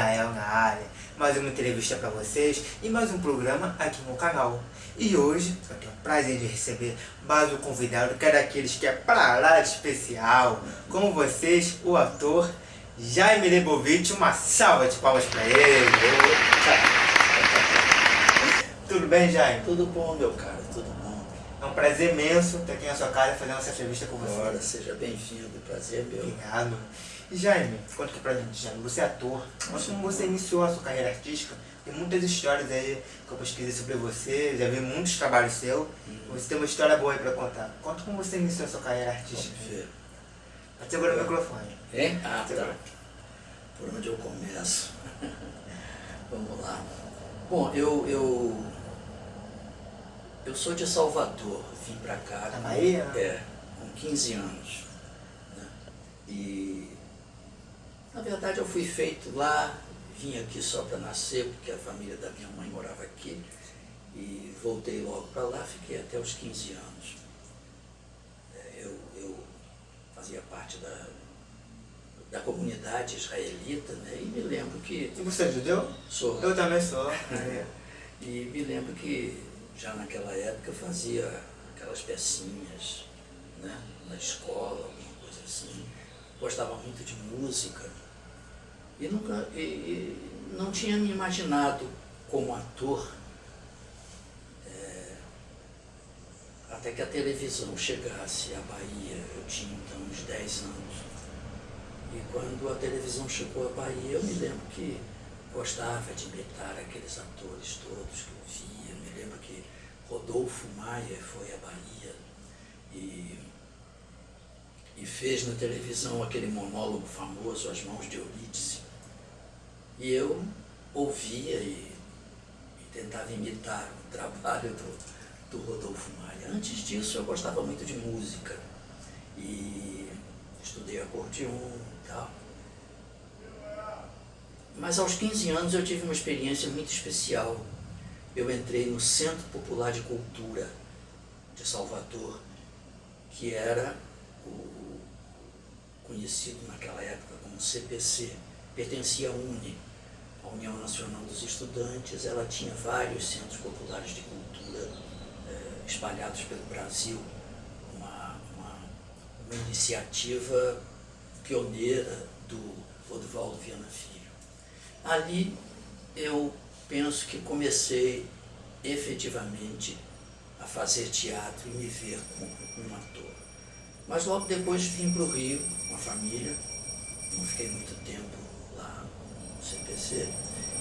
Israel na área, mais uma entrevista para vocês e mais um programa aqui no canal. E hoje eu tenho o prazer de receber mais um convidado, que é daqueles que é pra lá de especial, como vocês, o ator Jaime Lebovitch, uma salva de palmas para ele. Tudo bem, Jaime? Tudo bom, meu cara, tudo bom. É um prazer imenso ter aqui na sua casa fazendo essa entrevista com você. Ora, seja bem-vindo, prazer é meu. Obrigado. Jaime, conta aqui pra gente, Jaime, você é ator, mas como você iniciou a sua carreira artística, tem muitas histórias aí que eu pesquisei sobre você, já vi muitos trabalhos seus, Hum. você tem uma história boa aí pra contar. Conta como você iniciou a sua carreira artística. Pode segurar o microfone. Hein? Ah, tá. Por onde eu começo? Vamos lá. Bom, eu, eu, eu sou de Salvador, vim pra cá. Da Bahia? É, com 15 anos. né? E, na verdade, eu fui feito lá, vim aqui só para nascer, porque a família da minha mãe morava aqui. E voltei logo para lá, fiquei até os 15 anos. É, Eu, eu fazia parte da, da comunidade israelita, né? E me lembro que E você é judeu? sou Eu também sou. É. e me lembro que já naquela época eu fazia aquelas pecinhas né, na escola, alguma coisa assim. Gostava muito de música. E nunca não tinha me imaginado como ator é, até que a televisão chegasse à Bahia. Eu tinha então uns 10 anos. E quando a televisão chegou à Bahia, eu me lembro que gostava de imitar aqueles atores todos que eu via. Me lembro que Rodolfo Maia foi à Bahia e, e fez na televisão aquele monólogo famoso, As Mãos de Eurídice. E eu ouvia e, e tentava imitar o trabalho do, do Rodolfo Maia. Antes disso, eu gostava muito de música e estudei acordeon e tal. Mas aos 15 anos eu tive uma experiência muito especial. Eu entrei no Centro Popular de Cultura de Salvador, que era o conhecido naquela época como CPC, pertencia à UNE, a União Nacional dos Estudantes. Ela tinha vários centros populares de cultura eh, espalhados pelo Brasil, uma, uma, uma iniciativa pioneira do Oduvaldo Viana Filho. Ali eu penso que comecei efetivamente a fazer teatro e me ver como um ator. Mas logo depois vim para o Rio com a família, não fiquei muito tempo CPC,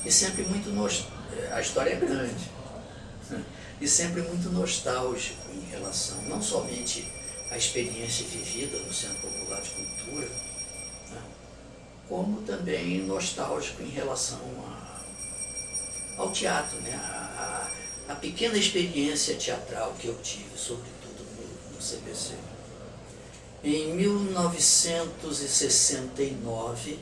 e sempre muito nos... a história é grande, e sempre muito nostálgico em relação não somente à experiência vivida no Centro Popular de Cultura, né, como também nostálgico em relação a, ao teatro, né? a, a, a pequena experiência teatral que eu tive, sobretudo no, no CPC. Em 1969,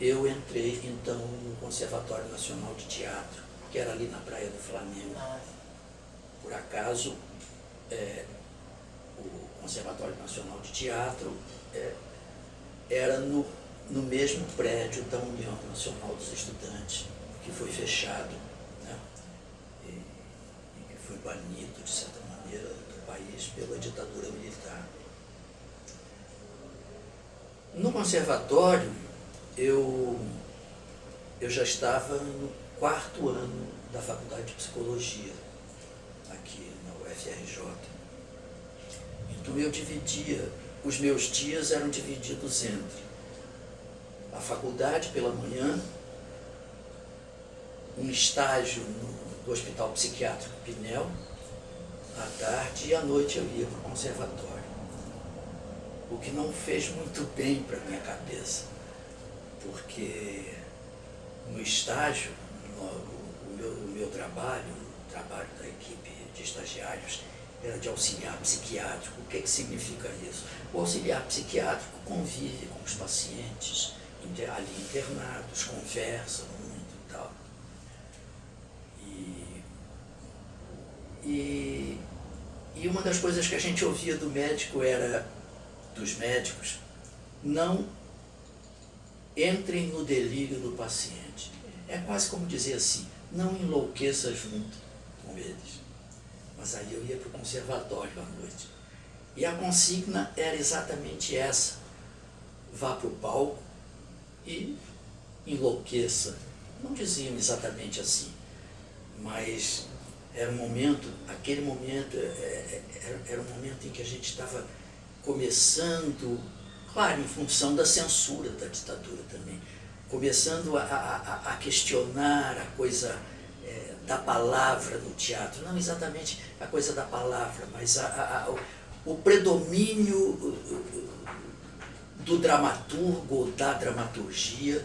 eu entrei então no Conservatório Nacional de Teatro, que era ali na Praia do Flamengo. Por acaso, é, o Conservatório Nacional de Teatro é, era no, no mesmo prédio da União Nacional dos Estudantes, que foi fechado né, e, e que foi banido, de certa maneira, do país pela ditadura militar. No conservatório, eu, eu já estava no quarto ano da faculdade de psicologia, aqui na UFRJ. Então eu dividia, os meus dias eram divididos entre a faculdade pela manhã, um estágio no, no Hospital Psiquiátrico Pinel, à tarde, e à noite eu ia para o conservatório. O que não fez muito bem para a minha cabeça, porque no estágio, no, o, meu, o meu trabalho, o trabalho da equipe de estagiários, era de auxiliar psiquiátrico. O que, que significa isso? O auxiliar psiquiátrico convive com os pacientes ali internados, conversa muito e tal. E, e, e uma das coisas que a gente ouvia do médico era, dos médicos, não entrem no delírio do paciente. É quase como dizer assim, não enlouqueça junto com eles. Mas aí eu ia para o conservatório à noite. E a consigna era exatamente essa. Vá para o palco e enlouqueça. Não diziam exatamente assim, mas era um momento, aquele momento, é, é, era, era um momento em que a gente estava começando, claro, em função da censura da ditadura também, começando a, a, a questionar a coisa é, da palavra no teatro, não exatamente a coisa da palavra, mas a, o, o predomínio do dramaturgo ou da dramaturgia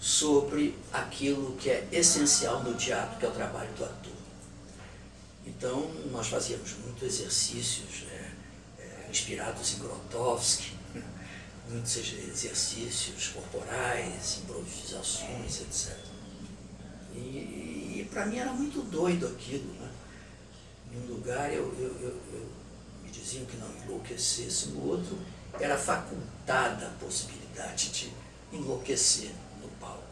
sobre aquilo que é essencial no teatro, que é o trabalho do ator. Então, nós fazíamos muitos exercícios é, é, inspirados em Grotowski, muitos exercícios corporais, improvisações, etc. E, e para mim era muito doido aquilo. Né? Em um lugar eu, eu, eu, eu me diziam que não enlouquecesse, no outro era facultada a possibilidade de enlouquecer no palco.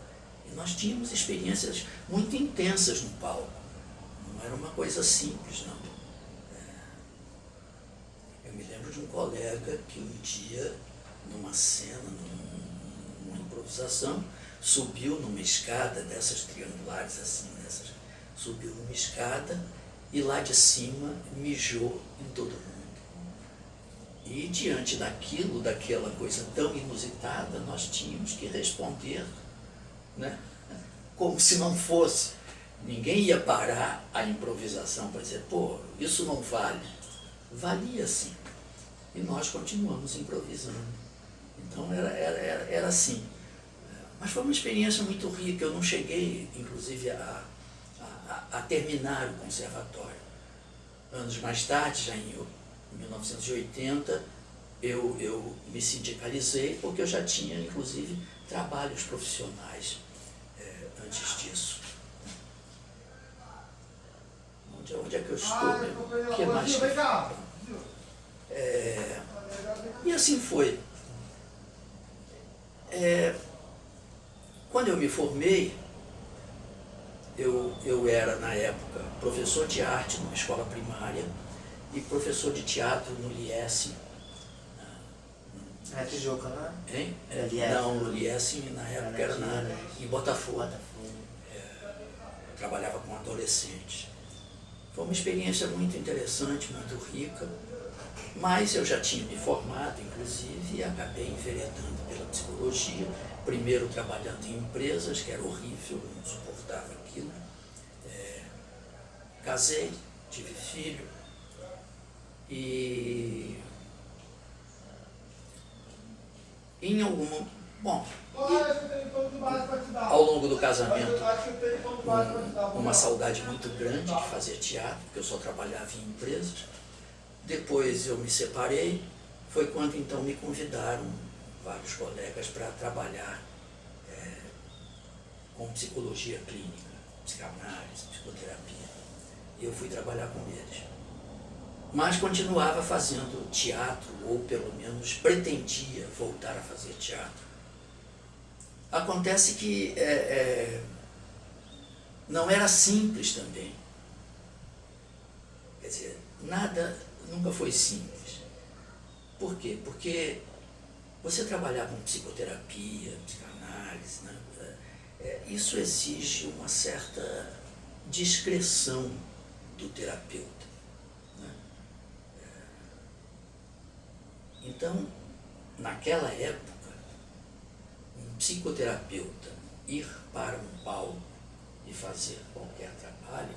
E nós tínhamos experiências muito intensas no palco. Não era uma coisa simples, não. É... Eu me lembro de um colega que um dia numa cena, numa improvisação, subiu numa escada dessas triangulares assim, dessas, subiu numa escada e lá de cima mijou em todo mundo. E diante daquilo, daquela coisa tão inusitada, nós tínhamos que responder, né? como se não fosse. Ninguém ia parar a improvisação para dizer, pô, isso não vale. Valia sim. E nós continuamos improvisando. Então era, era, era, assim. Mas foi uma experiência muito rica. Eu não cheguei, inclusive, a, a, a terminar o conservatório. Anos mais tarde, já em 1980, eu, eu me sindicalizei porque eu já tinha, inclusive, trabalhos profissionais é, antes disso. Onde, onde é que eu estou? Ah, o que mais? É, e assim foi. É, quando eu me formei, eu, eu era, na época, professor de arte numa escola primária e professor de teatro no Liesse. É Tijuca, não é? Hein? É, não, no Liesse na época era na, em Botafogo. Botafogo. É, eu trabalhava com adolescentes. Foi uma experiência muito interessante, muito rica, mas eu já tinha me formado, inclusive, e acabei enveredando pela psicologia, primeiro trabalhando em empresas, que era horrível, não suportava aquilo. É, casei, tive filho e em algum bom ao longo do casamento um, uma saudade muito grande de fazer teatro porque eu só trabalhava em empresas depois eu me separei foi quando então me convidaram vários colegas para trabalhar é, com psicologia clínica, psicanálise, psicoterapia. E eu fui trabalhar com eles. Mas continuava fazendo teatro, ou pelo menos pretendia voltar a fazer teatro. Acontece que é, é, não era simples também. Quer dizer, nada nunca foi simples. Por quê? Porque você trabalhar com psicoterapia, psicanálise, né? é, isso exige uma certa discreção do terapeuta. Né? É, então, naquela época, um psicoterapeuta ir para um palco e fazer qualquer trabalho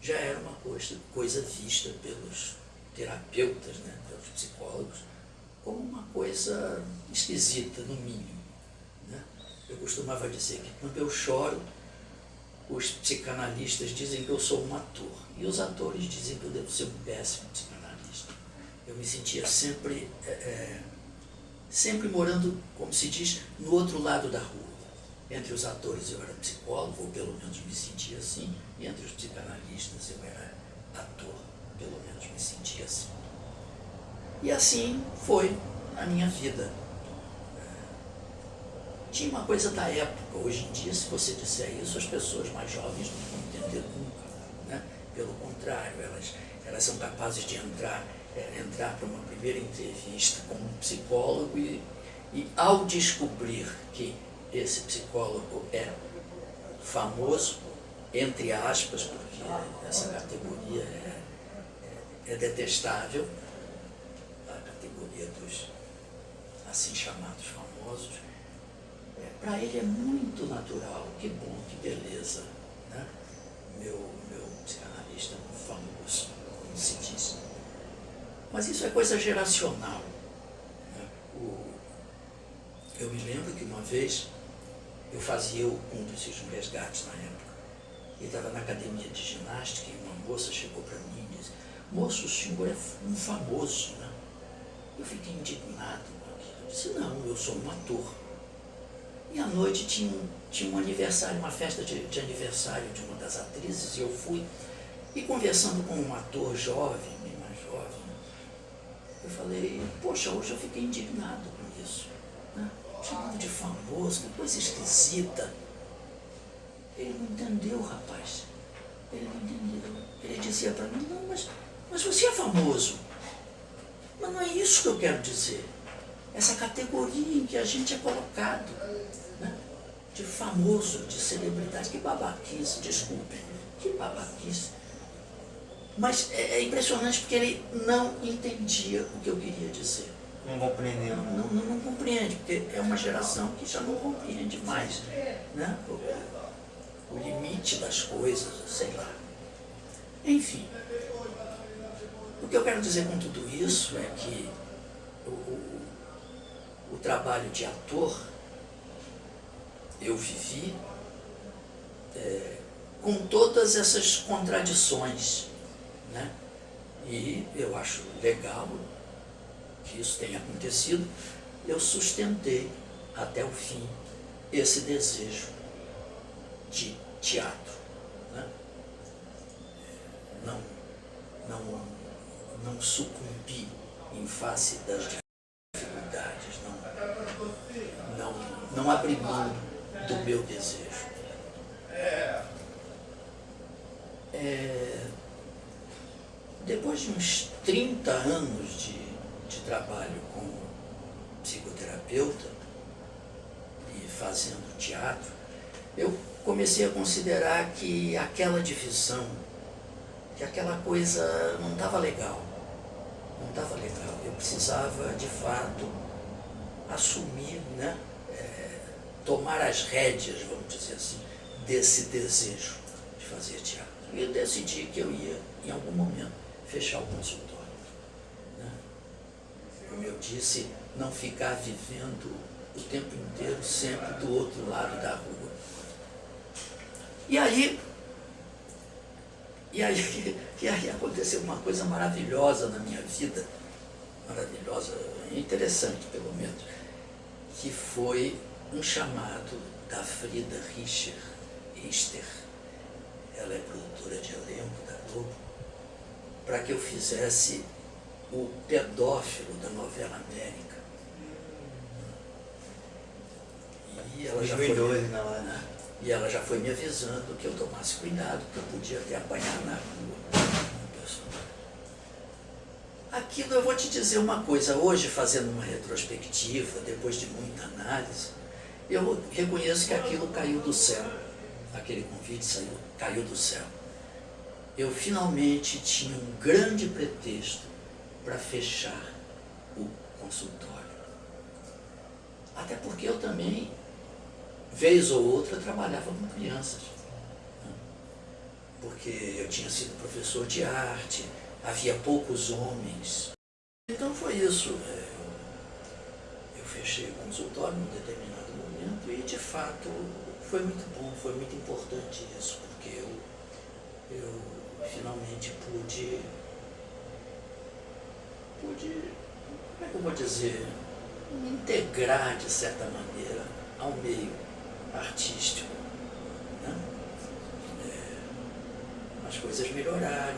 já era uma coisa, coisa vista pelos terapeutas, né, pelos psicólogos, como uma coisa esquisita, no mínimo. Né? Eu costumava dizer que quando eu choro, os psicanalistas dizem que eu sou um ator, e os atores dizem que eu devo ser um péssimo psicanalista. Eu me sentia sempre, é, é, sempre morando, como se diz, no outro lado da rua. Entre os atores eu era psicólogo, ou pelo menos me sentia assim, e entre os psicanalistas eu era ator, pelo menos me sentia assim. E assim foi a minha vida. tinha uma coisa da época. Hoje em dia, se você disser isso, as pessoas mais jovens não vão entender nunca. Né? Pelo contrário, elas, elas são capazes de entrar, é, entrar para uma primeira entrevista com um psicólogo e, e ao descobrir que esse psicólogo é famoso, entre aspas, porque essa categoria é, é, detestável, a categoria dos assim chamados famosos, é, para ele é muito natural, que bom, que beleza. Né? Meu, meu psicanalista famoso, como se diz. Mas isso é coisa geracional. Né? O, eu me lembro que uma vez eu fazia um desses resgates na época. E estava na academia de ginástica e uma moça chegou para mim moço, o senhor é um famoso, né? Eu fiquei indignado com aquilo. Eu disse, não, eu sou um ator. E à noite tinha um, tinha um aniversário, uma festa de, de aniversário de uma das atrizes, e eu fui. E conversando com um ator jovem, bem mais jovem, eu falei, poxa, hoje eu fiquei indignado com isso. Né? chamado de famoso, que coisa esquisita. Ele não entendeu, rapaz. Ele não entendeu. Ele dizia para mim, não, mas, mas você é famoso. Mas não é isso que eu quero dizer. Essa categoria em que a gente é colocado. Né? De famoso, de celebridade. Que babaquice, desculpem. Que babaquice. Mas é, é impressionante porque ele não entendia o que eu queria dizer. Não compreendeu. Não, não, não, não, compreende, porque é uma geração que já não compreende mais né? o, o limite das coisas, sei lá. Enfim, o que eu quero dizer com tudo isso é que o, o, o trabalho de ator eu vivi é, com todas essas contradições. Né? E eu acho legal que isso tenha acontecido, eu sustentei até o fim esse desejo de teatro. Né? Não, não, não sucumbi em face das dificuldades, não, não, não abri mão do meu desejo. É, depois de uns 30 anos de de trabalho como psicoterapeuta e fazendo teatro, eu comecei a considerar que aquela divisão, que aquela coisa não estava legal. Não estava legal. Eu precisava, de fato, assumir, né, é, tomar as rédeas, vamos dizer assim, desse desejo de fazer teatro. E eu decidi que eu ia, em algum momento, fechar o consultório como eu disse, não ficar vivendo o tempo inteiro sempre do outro lado da rua. E aí, e aí, e aí aconteceu uma coisa maravilhosa na minha vida, maravilhosa, interessante pelo menos, que foi um chamado da Frida Richter, Richter. Ela é produtora de elenco da Globo, para que eu fizesse o pedófilo da novela América. E ela, já foi, na hora. E ela já foi me avisando que eu tomasse cuidado, que eu podia até apanhar na rua. Aquilo eu vou te dizer uma coisa, hoje fazendo uma retrospectiva, depois de muita análise, eu reconheço que aquilo caiu do céu. Aquele convite saiu, caiu do céu. Eu finalmente tinha um grande pretexto para fechar o consultório. Até porque eu também, vez ou outra, trabalhava com crianças. Porque eu tinha sido professor de arte, havia poucos homens. Então foi isso. É, eu fechei o consultório num determinado momento e, de fato, foi muito bom, foi muito importante isso, porque eu, eu finalmente pude pude, como é que eu vou dizer, me integrar de certa maneira ao meio artístico. Né? É, as coisas melhoraram.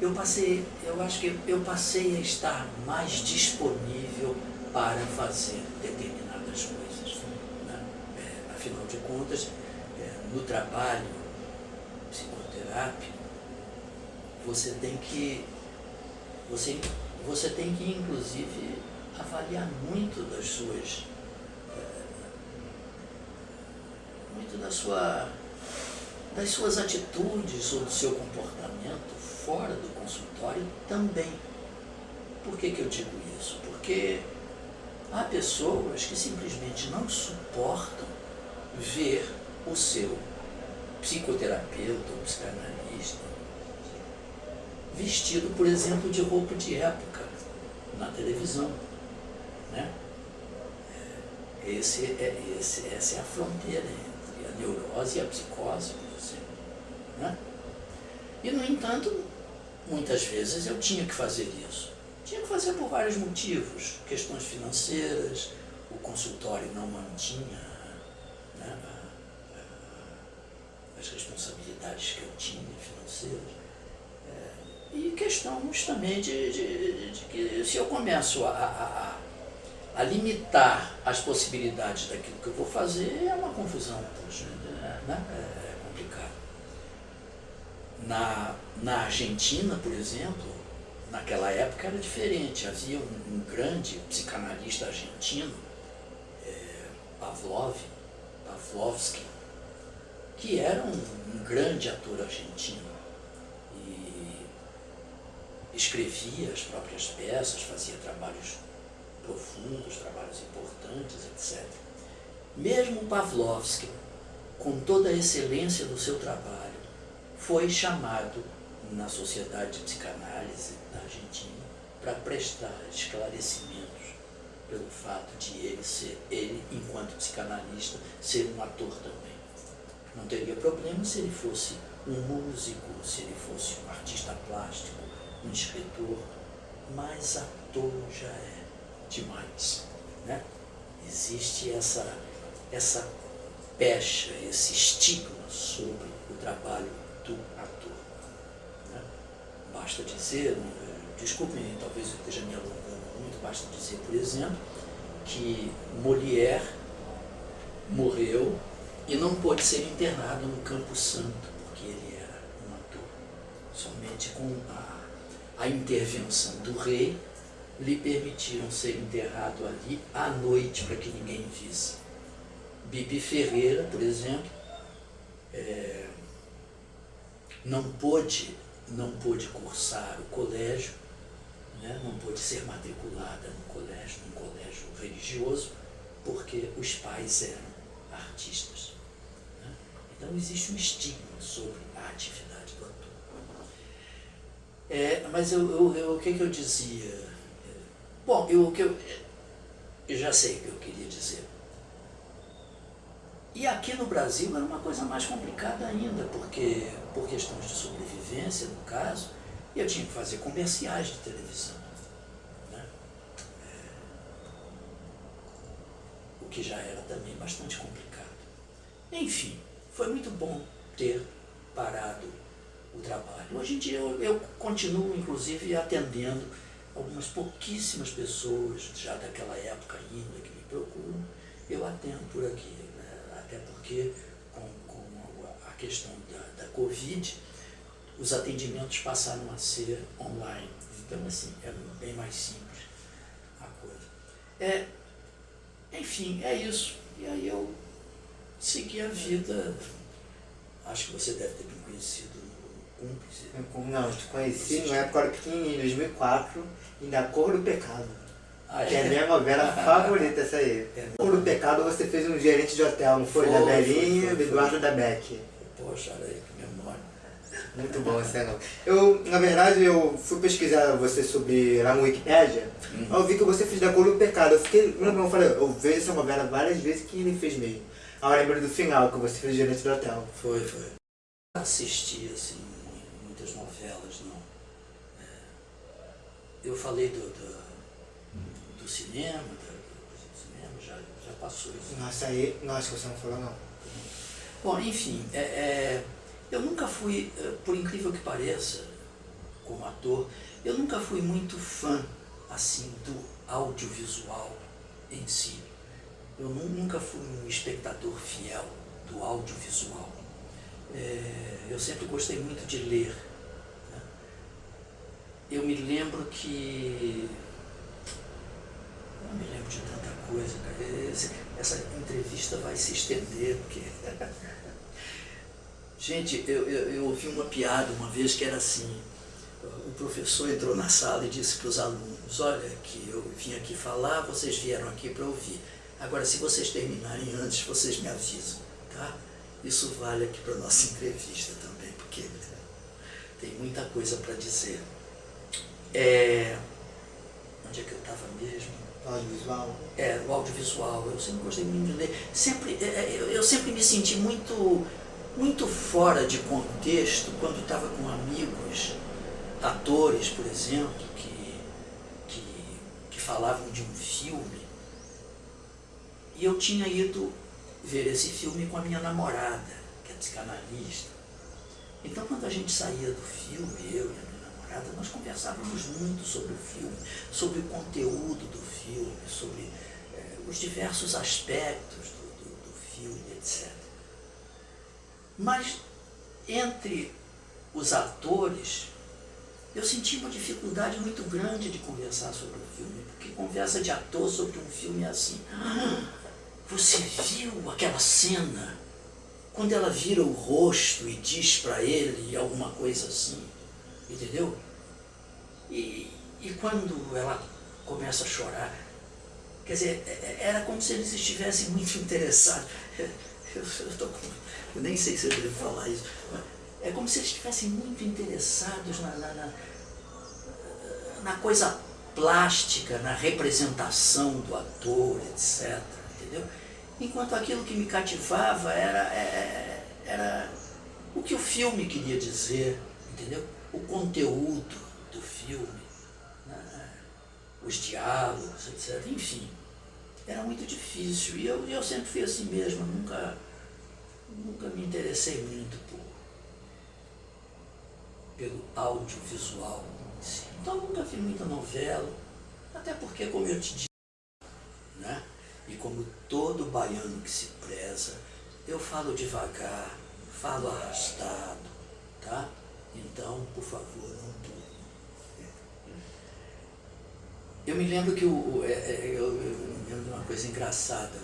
Eu, eu passei, eu acho que eu passei a estar mais disponível para fazer determinadas das coisas. Né? É, afinal de contas, é, no trabalho psicoterápico, você tem que, você, você tem que inclusive avaliar muito das suas, é, muito da sua, das suas atitudes ou do seu comportamento fora do consultório também. Por que, que eu digo isso? Porque há pessoas que simplesmente não suportam ver o seu psicoterapeuta ou psicanalista vestido, por exemplo, de roupa de época na televisão. Né? Esse é, esse, essa é a fronteira neurose e a psicose, por exemplo. Né? E, no entanto, muitas vezes eu tinha que fazer isso. Tinha que fazer por vários motivos, questões financeiras, o consultório não mantinha né, as responsabilidades que eu tinha financeiras. É, e questão justamente de, de, de, que se eu começo a, a, a, limitar as possibilidades daquilo que eu vou fazer, é uma confusão, poxa, né? é, é complicado. Na, na Argentina, por exemplo, naquela época era diferente. Havia um, um grande psicanalista argentino, é, Pavlov, Pavlovsky, que era um, um grande ator argentino e escrevia as próprias peças, fazia trabalhos profundos, trabalhos importantes, etc. Mesmo Pavlovsky, com toda a excelência do seu trabalho, foi chamado na Sociedade de Psicanálise da Argentina para prestar esclarecimentos pelo fato de ele ser, ele, enquanto psicanalista, ser um ator também. Não teria problema se ele fosse um músico, se ele fosse um artista plástico, um escritor, mas ator já é demais. Né? Existe essa, essa pecha, esse estigma sobre o trabalho do ator. Basta dizer, desculpem, talvez eu esteja me alongando muito, basta dizer, por exemplo, que Molière morreu e não pôde ser internado no Campo Santo, porque ele era um ator. Somente com a, a intervenção do rei lhe permitiram ser enterrado ali à noite para que ninguém visse. Bibi Ferreira, por exemplo, é, não pôde não pôde cursar o colégio, né? não pôde ser matriculada no colégio, num colégio religioso, porque os pais eram artistas. Né? Então existe um estigma sobre a atividade do ator. É, mas eu, eu, eu, o que, que eu dizia? Bom, eu, eu, eu já sei o que eu queria dizer. E aqui no Brasil era uma coisa mais complicada ainda, porque por questões de sobrevivência, no caso, eu tinha que fazer comerciais de televisão. Né? É, o que já era também bastante complicado. Enfim, foi muito bom ter parado o trabalho. Hoje em dia eu, eu continuo, inclusive, atendendo algumas pouquíssimas pessoas, já daquela época ainda, que me procuram, eu atendo por aqui até porque com, com a questão da, da Covid, os atendimentos passaram a ser online. Então, assim, é bem mais simples a coisa. É, enfim, é isso. E aí eu segui a vida. Acho que você deve ter me conhecido. Não, te conheci na época pequenininho, em 2004, em Da Cor do Pecado. Ah, que é a minha novela favorita essa aí. É. Por o pecado você fez um gerente de hotel, não foi? foi da Belinha, do Eduardo da Beck. Poxa, olha aí que memória. Muito bom esse ano. Eu, na verdade, eu fui pesquisar você sobre lá no Wikipedia, uhum. eu vi que você fez da cor do pecado. Eu fiquei, eu falei, eu vejo essa novela várias vezes que ele fez mesmo. Aí eu lembro do final, que você fez gerente do hotel. Foi, foi. Assisti, assim, muitas novelas, não. É, eu falei do, do do cinema, do cinema já, já passou isso. Nossa, aí, nossa, você não falou não. Bom, enfim, é, é, eu nunca fui, é, por incrível que pareça, como ator, eu nunca fui muito fã, assim, do audiovisual em si. eu nunca fui um espectador fiel do audiovisual. É, eu sempre gostei muito de ler. Eu me lembro que. Não me lembro de tanta coisa, essa entrevista vai se estender, porque. Gente, eu, eu, eu ouvi uma piada uma vez que era assim o professor entrou na sala e disse para os alunos, olha, que eu vim aqui falar, vocês vieram aqui para ouvir. Agora, se vocês terminarem antes, vocês me avisam, tá? Isso vale aqui para a nossa entrevista também, porque tem muita coisa para dizer. É... Onde é que eu estava mesmo? Audiovisual? É, o audiovisual. Eu sempre gostei muito de ler. Sempre, é, é, eu, eu sempre me senti muito, muito fora de contexto quando estava com amigos atores, por exemplo, que, que, que falavam de um filme. E eu tinha ido ver esse filme com a minha namorada, que é psicanalista. Então, quando a gente saía do filme, eu e nós conversávamos muito sobre o filme, sobre o conteúdo do filme, sobre eh, os diversos aspectos do, do, do filme, etc. Mas, entre os atores, eu senti uma dificuldade muito grande de conversar sobre o filme, porque conversa de ator sobre um filme é assim. Ah, você viu aquela cena? Quando ela vira o rosto e diz para ele alguma coisa assim, entendeu? E, e quando ela começa a chorar, quer dizer, é, é, era como se eles estivessem muito interessados. Eu, eu, tô eu nem sei se eu devo falar isso, é como se eles estivessem muito interessados na, na, na, na coisa plástica, na representação do ator, etc. Entendeu? Enquanto aquilo que me cativava era, é, era o que o filme queria dizer, entendeu? O conteúdo do filme, né? os diálogos, etc. Enfim, era muito difícil. E eu, eu sempre fui assim mesmo, nunca, nunca me interessei muito por pelo audiovisual. Então nunca vi muita novela, até porque, como eu te disse, né? e como todo baiano que se preza, eu falo devagar, falo arrastado, tá? Então, por favor, não durma. Eu me lembro que o, é, é, eu, eu, me lembro de uma coisa engraçada,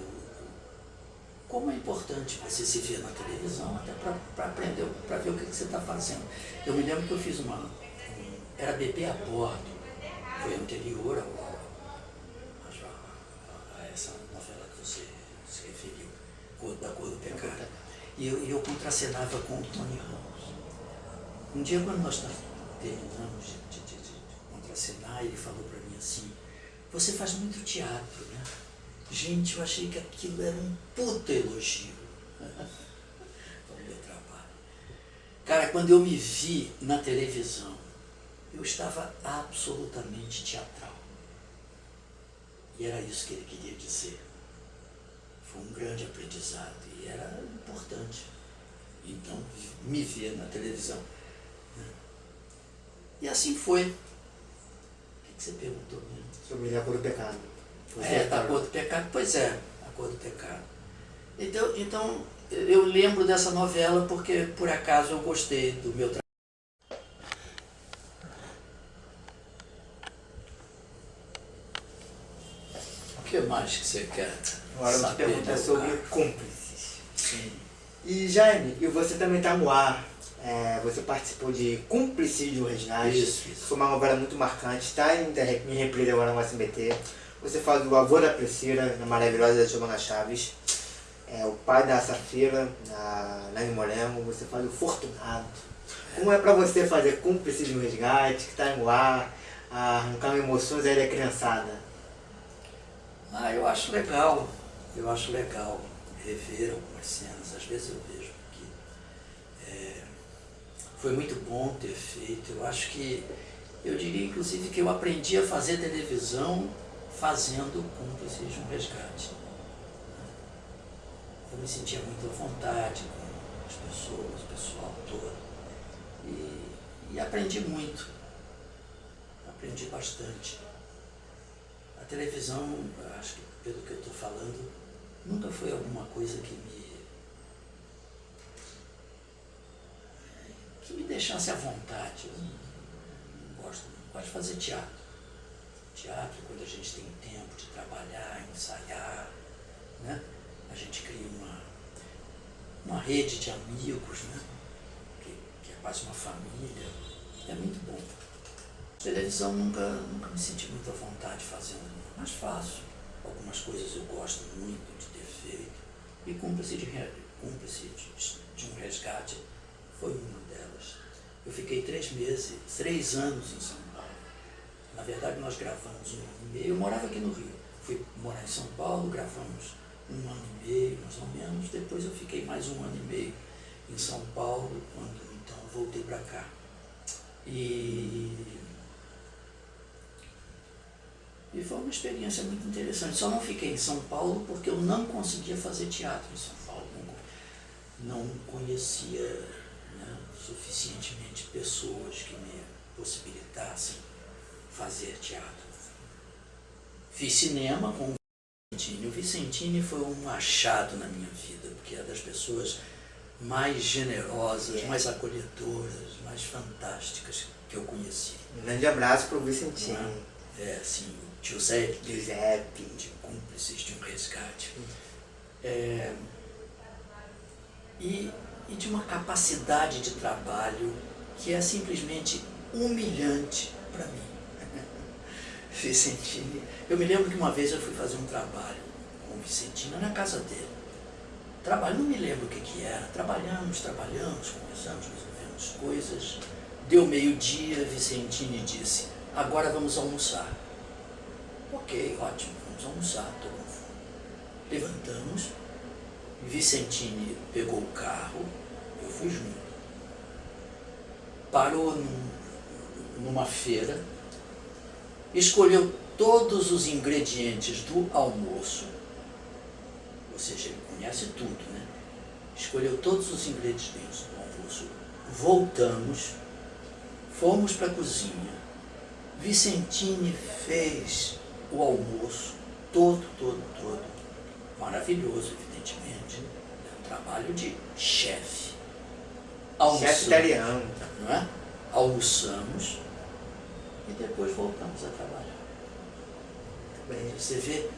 como é importante você se ver na televisão, até para aprender, para ver o que, que você está fazendo. Eu me lembro que eu fiz uma. Um, era Bebê a Bordo, foi anterior ao, a, a, essa novela que você se referiu, Da Cor do Pecado. E eu, eu contracenava com o Tony Ramos. Um dia, quando nós terminamos de, de, de, de contracenar, ele falou para assim: Você faz muito teatro, né? Gente, eu achei que aquilo era um puta elogio. o meu trabalho. Cara, quando eu me vi na televisão, eu estava absolutamente teatral. E era isso que ele queria dizer. Foi um grande aprendizado e era importante. Então, me ver na televisão. E assim foi. O que, você perguntou mesmo? Sobre a cor do pecado. É, a cor do pecado, pois é, a cor do pecado. Então, então eu lembro dessa novela porque por acaso eu gostei do meu trabalho. O que mais que você quer? Agora eu te perguntar sobre cúmplices. Sim. E Jaime, e você também está no ar. É, você participou de Cúmplice de um Resgate. Isso, isso. Foi uma novela muito marcante, está em, em reprise agora no SBT. Você faz o avô da Priscila, na maravilhosa Giovanna Chaves. É, o pai da Safira, na Nani Morengo. Você faz o Fortunado. Como é pra você fazer cúmplice de um resgate, que tá no ar, arrancar emoções aí da criançada? Ah, eu acho legal. Eu acho legal rever algumas cenas. Às vezes eu vejo que é, foi muito bom ter feito. Eu acho que, eu diria inclusive que eu aprendi a fazer televisão fazendo cúmplices de um resgate. Eu me sentia muito à vontade com as pessoas, o pessoal todo. E, e aprendi muito. Aprendi bastante. A televisão, acho que pelo que eu estou falando, nunca foi alguma coisa que me que me deixasse à vontade. Eu não gosto, não gosto de fazer teatro. Teatro, quando a gente tem tempo de trabalhar, ensaiar, né? a gente cria uma, uma rede de amigos, né? que, que é quase uma família. É muito bom. Televisão nunca, nunca me senti muito à vontade fazendo, mas faço. Algumas coisas eu gosto muito de ter feito. E cúmplice de, de, de um resgate foi uma delas. Eu fiquei três meses, três anos em São Paulo. Na verdade, nós gravamos um ano e meio. Eu morava aqui no Rio. Fui morar em São Paulo, gravamos um ano e meio, mais ou menos. Depois eu fiquei mais um ano e meio em São Paulo, quando então voltei para cá. E, e foi uma experiência muito interessante. Só não fiquei em São Paulo porque eu não conseguia fazer teatro em São Paulo. Não, não conhecia suficientemente pessoas que me possibilitassem fazer teatro. Fiz cinema com o Vicentini. O Vicentini foi um achado na minha vida, porque é das pessoas mais generosas, mais acolhedoras, mais fantásticas que eu conheci. Um grande abraço para o Vicentini. É, é assim, o Giuseppe, Giuseppe. de cúmplices de um resgate. É, e e de uma capacidade de trabalho que é simplesmente humilhante para mim. Vicentini, eu me lembro que uma vez eu fui fazer um trabalho com o Vicentino na casa dele. Trabalho, não me lembro o que, que era. Trabalhamos, trabalhamos, conversamos, resolvemos coisas. Deu meio-dia, Vicentini disse, agora vamos almoçar. Ok, ótimo, vamos almoçar, estou. Levantamos, Vicentini pegou o carro, eu fui junto. Parou num, numa feira, escolheu todos os ingredientes do almoço, ou seja, ele conhece tudo, né? Escolheu todos os ingredientes do almoço, voltamos, fomos para a cozinha. Vicentini fez o almoço todo, todo, todo. Maravilhoso, evidentemente. É um trabalho de chefe. Chefe italiano. Não é? Almoçamos e depois voltamos a trabalhar. Bem, você vê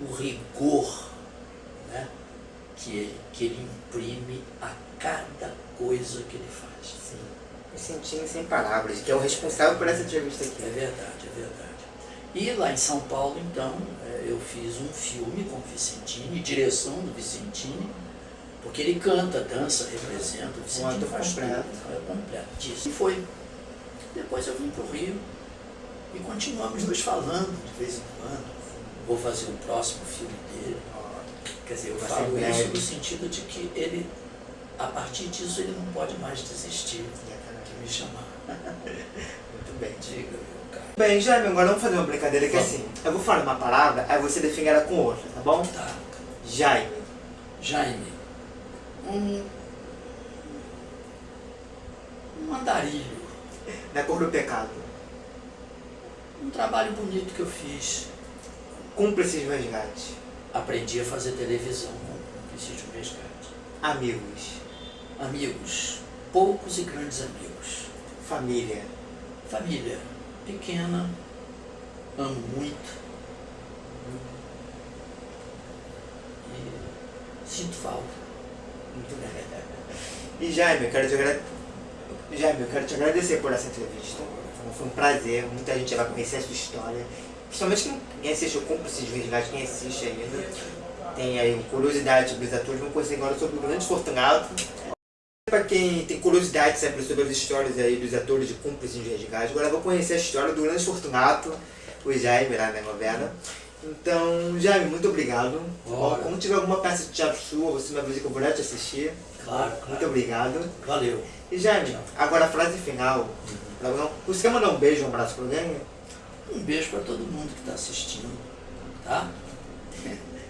o rigor né, que, ele, que ele imprime a cada coisa que ele faz. Sim. Me sentindo sem palavras, que é o responsável por essa entrevista aqui. É verdade, é verdade. E lá em São Paulo, então, é, eu fiz um filme com o Vicentini, direção do Vicentini, porque ele canta, dança, representa, o Vicentini faz completo. tudo, é completo disso. E foi. Depois eu vim para o Rio e continuamos nos falando de vez em quando. Vou fazer o próximo filme dele. Quer dizer, eu falo isso no sentido de que ele, a partir disso, ele não pode mais desistir de me chamar. Muito bem. Diga, meu cara. Bem, Jaime, agora vamos fazer uma brincadeira que é assim. Eu vou falar uma palavra, aí você define ela com outra, tá bom? Tá. Jaime. Jaime, um, um andarilho, Na cor do pecado. um trabalho bonito que eu fiz. Cúmplice de resgate. Aprendi a fazer televisão com Preciso de um Resgate. Amigos. Amigos, poucos e grandes amigos. Família. Família pequena, amo muito. E sinto falta. E Jaime, eu quero te agradecer. Jaime, eu quero te agradecer por essa entrevista. Foi um prazer, muita gente vai conhecer a sua história. Principalmente quem, assiste o Cúmplice de Resgate, quem assiste ainda. Tem aí curiosidade sobre os atores, vão conhecer agora sobre o Grande Fortunato. Para quem tem curiosidade sempre sobre as histórias aí dos atores de Cúmplice de Resgate, agora vou conhecer a história do Grande Fortunato, o Jaime lá na novela. Então, Jaime, muito obrigado. Ora. Quando tiver alguma peça de teatro sua, você me avisa que eu vou lá te assistir. Claro, Muito claro. obrigado. Valeu. E Jaime, agora a frase final. Não- Você quer mandar um beijo, um abraço pro alguém? Um beijo para todo mundo que está assistindo, tá?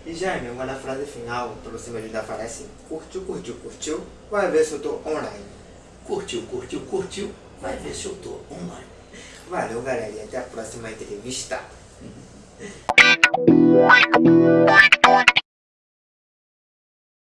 E Jaime, agora a frase final, pra você me ajudar a falar é assim. Curtiu, curtiu, curtiu. Vai ver se eu tô online. Curtiu, curtiu, curtiu. Vai ver se eu tô online. Valeu, galera. E até a próxima entrevista. Bye.